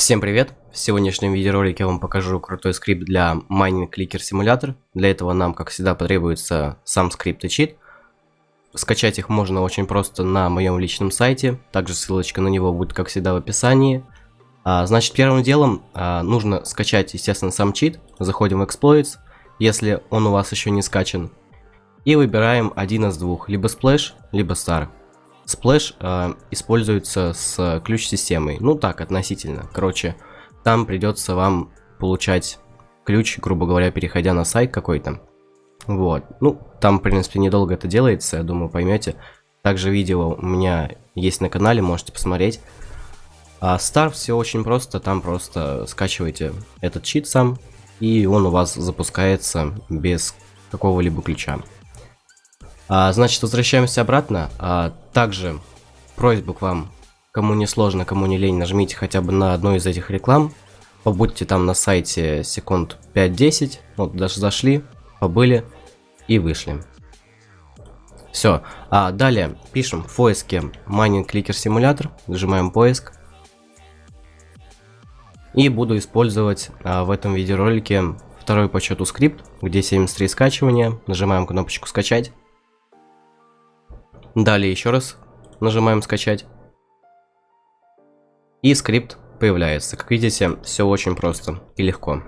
Всем привет! В сегодняшнем видеоролике я вам покажу крутой скрипт для Mining Clicker Simulator. Для этого нам, как всегда, потребуется сам скрипт и чит. Скачать их можно очень просто на моем личном сайте. Также ссылочка на него будет, как всегда, в описании. А, значит, первым делом а, нужно скачать, естественно, сам чит. Заходим в Exploits, если он у вас еще не скачан. И выбираем один из двух, либо Splash, либо Star. Splash э, используется с ключ-системой. Ну так, относительно. Короче, там придется вам получать ключ, грубо говоря, переходя на сайт какой-то. Вот. Ну, там, в принципе, недолго это делается, я думаю, поймете. Также видео у меня есть на канале, можете посмотреть. А Star все очень просто, там просто скачиваете этот чит сам, и он у вас запускается без какого-либо ключа. А, значит, возвращаемся обратно. А, также просьба к вам, кому не сложно, кому не лень, нажмите хотя бы на одну из этих реклам. Побудьте там на сайте секунд 5-10. Вот, даже зашли, побыли и вышли. Все. А далее пишем в поиске Mining Clicker Simulator. Нажимаем поиск. И буду использовать а, в этом видеоролике второй по счету скрипт, где 73 скачивания. Нажимаем кнопочку скачать. Далее еще раз нажимаем скачать. И скрипт появляется. Как видите, все очень просто и легко.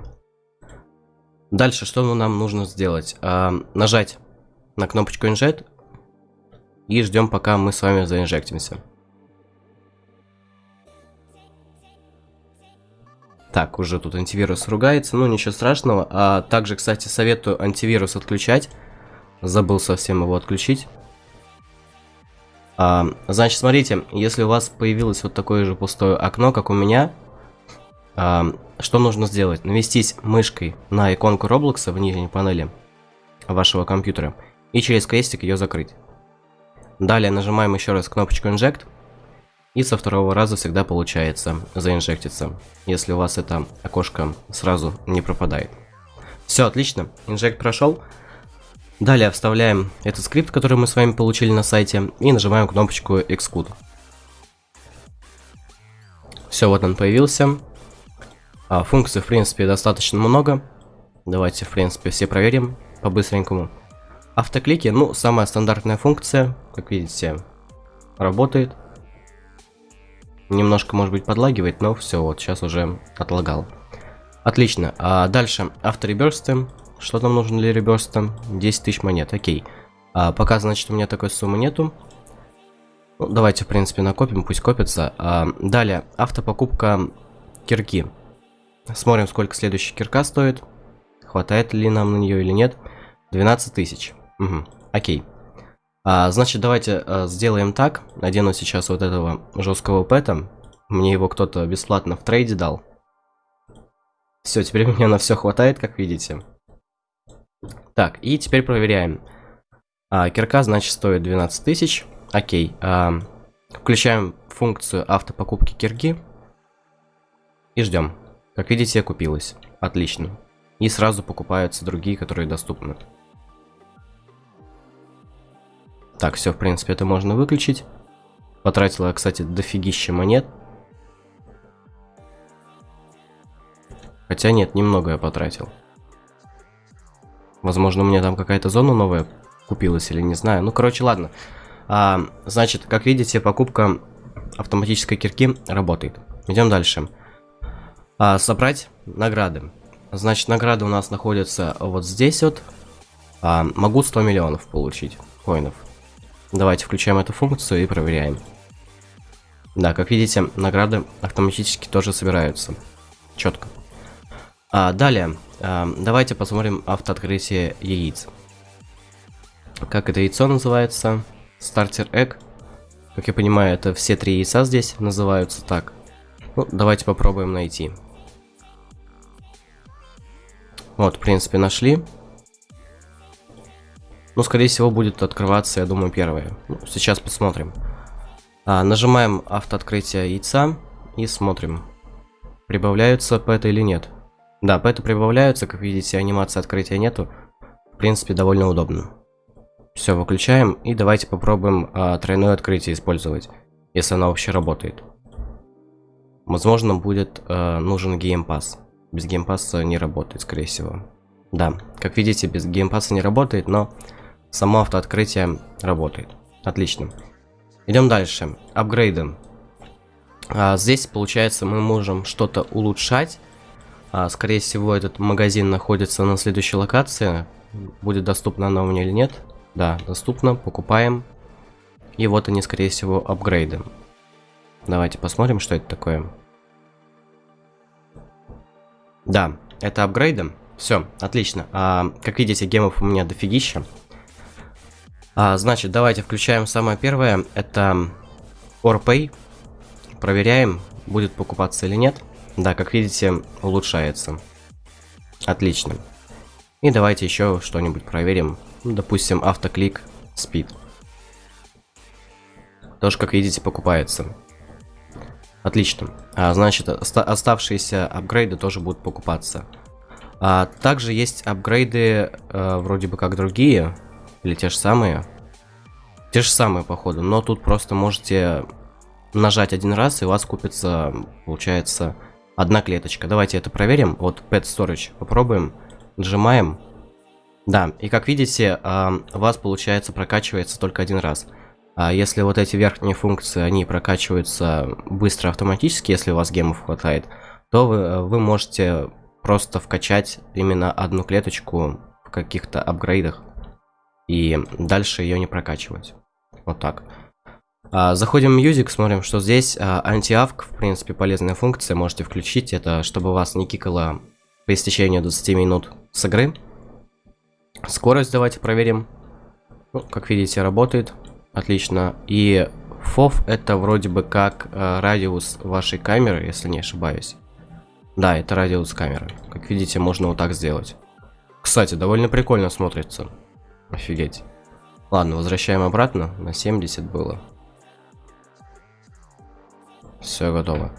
Дальше, что нам нужно сделать? А, нажать на кнопочку Inject и ждем, пока мы с вами заинжектимся. Так, уже тут антивирус ругается, ну ничего страшного. А также, кстати, советую антивирус отключать. Забыл совсем его отключить. А, значит, смотрите, если у вас появилось вот такое же пустое окно, как у меня, а, что нужно сделать? Навестись мышкой на иконку Роблокса в нижней панели вашего компьютера и через крестик ее закрыть. Далее нажимаем еще раз кнопочку Inject, и со второго раза всегда получается заинжектиться, если у вас это окошко сразу не пропадает. Все, отлично, инжект прошел. Далее вставляем этот скрипт, который мы с вами получили на сайте, и нажимаем кнопочку Exclude. Все, вот он появился. А, функций, в принципе, достаточно много. Давайте, в принципе, все проверим по-быстренькому. Автоклики, ну, самая стандартная функция, как видите, работает. Немножко, может быть, подлагивает, но все, вот сейчас уже отлагал. Отлично. А дальше автореберсты. Что нам нужно для реберста? 10 тысяч монет, окей. А, пока, значит, у меня такой суммы нету. Ну, давайте, в принципе, накопим, пусть копится. А, далее, автопокупка кирки. Смотрим, сколько следующая кирка стоит. Хватает ли нам на нее или нет. 12 тысяч. Угу, окей. А, значит, давайте а, сделаем так. Надену сейчас вот этого жесткого пэта. Мне его кто-то бесплатно в трейде дал. Все, теперь у меня на все хватает, как видите. Так, и теперь проверяем. А, кирка, значит, стоит 12 тысяч. Окей. А, включаем функцию автопокупки кирки. И ждем. Как видите, купилась. Отлично. И сразу покупаются другие, которые доступны. Так, все, в принципе, это можно выключить. Потратила, кстати, дофигища монет. Хотя нет, немного я потратил. Возможно, у меня там какая-то зона новая купилась или не знаю. Ну, короче, ладно. А, значит, как видите, покупка автоматической кирки работает. Идем дальше. А, собрать награды. Значит, награды у нас находятся вот здесь вот. А, могу 100 миллионов получить коинов. Давайте включаем эту функцию и проверяем. Да, как видите, награды автоматически тоже собираются. Четко. А, далее, давайте посмотрим автооткрытие яиц. Как это яйцо называется? Стартер Egg. Как я понимаю, это все три яйца здесь называются так. Ну, давайте попробуем найти. Вот, в принципе, нашли. Ну, скорее всего, будет открываться, я думаю, первое. Ну, сейчас посмотрим. А, нажимаем автооткрытие яйца и смотрим, прибавляются пэты или нет. Да, пэты прибавляются, как видите, анимации открытия нету. В принципе, довольно удобно. Все, выключаем и давайте попробуем а, тройное открытие использовать, если оно вообще работает. возможно, будет э, нужен game pass. Без game pass а не работает, скорее всего. Да, как видите, без game pass а не работает, но само автооткрытие работает. Отлично. Идем дальше. Апгрейды. А, здесь, получается, мы можем что-то улучшать. А, скорее всего, этот магазин находится на следующей локации. Будет доступна она у меня или нет? Да, доступно. Покупаем. И вот они, скорее всего, апгрейды. Давайте посмотрим, что это такое. Да, это апгрейды. Все, отлично. А, как видите, гемов у меня дофигища. А, значит, давайте включаем самое первое. Это OrPay. Проверяем, будет покупаться или нет. Да, как видите, улучшается. Отлично. И давайте еще что-нибудь проверим. Допустим, автоклик speed. Тоже, как видите, покупается. Отлично. А, значит, оста оставшиеся апгрейды тоже будут покупаться. А, также есть апгрейды, э, вроде бы как другие, или те же самые. Те же самые, походу, но тут просто можете нажать один раз, и у вас купится, получается, одна клеточка. Давайте это проверим. Вот Pet Storage попробуем. Нажимаем. Да, и как видите, у вас, получается, прокачивается только один раз. А если вот эти верхние функции, они прокачиваются быстро автоматически, если у вас гемов хватает, то вы, вы можете просто вкачать именно одну клеточку в каких-то апгрейдах и дальше ее не прокачивать. Вот так. А, заходим в Music, смотрим, что здесь антиавк, в принципе, полезная функция, можете включить. Это чтобы вас не кикало по истечению 20 минут с игры. Скорость давайте проверим. Ну, как видите, работает. Отлично. И FOV это вроде бы как э, радиус вашей камеры, если не ошибаюсь. Да, это радиус камеры. Как видите, можно вот так сделать. Кстати, довольно прикольно смотрится. Офигеть. Ладно, возвращаем обратно. На 70 было. Все готово.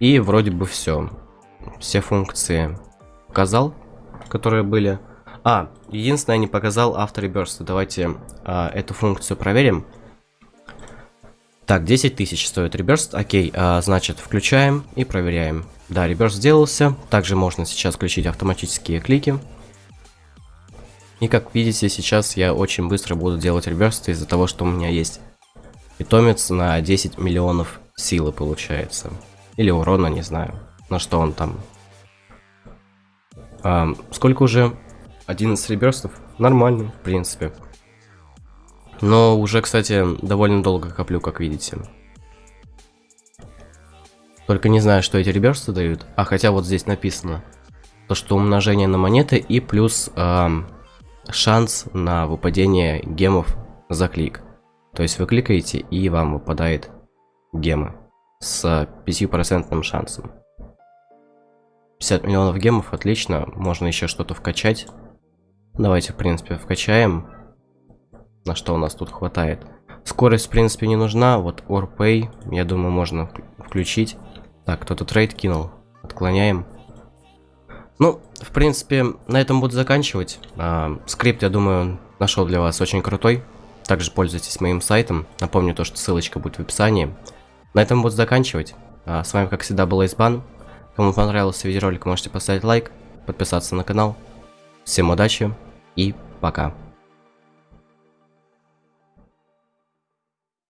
И вроде бы все. Все функции показал, которые были. А, единственное, не показал автореберста. Давайте а, эту функцию проверим. Так, 10 тысяч стоит реберст. Окей, а, значит, включаем и проверяем. Да, реберст сделался. Также можно сейчас включить автоматические клики. И как видите, сейчас я очень быстро буду делать реберст из-за того, что у меня есть питомец на 10 миллионов силы получается. Или урона, не знаю. На что он там. А, сколько уже? 11 реберстов? Нормально, в принципе. Но уже, кстати, довольно долго коплю, как видите. Только не знаю, что эти реберсты дают. А хотя вот здесь написано. То, что умножение на монеты и плюс э, шанс на выпадение гемов за клик. То есть вы кликаете и вам выпадает гемы с 5% шансом. 50 миллионов гемов, отлично. Можно еще что-то вкачать. Давайте, в принципе, вкачаем на что у нас тут хватает. Скорость, в принципе, не нужна. Вот OrPay, я думаю, можно включить. Так, кто-то трейд кинул. Отклоняем. Ну, в принципе, на этом буду заканчивать. А, скрипт, я думаю, нашел для вас очень крутой. Также пользуйтесь моим сайтом. Напомню то, что ссылочка будет в описании. На этом буду заканчивать. А, с вами, как всегда, был Айсбан. Кому понравился видеоролик, можете поставить лайк, подписаться на канал. Всем удачи и пока.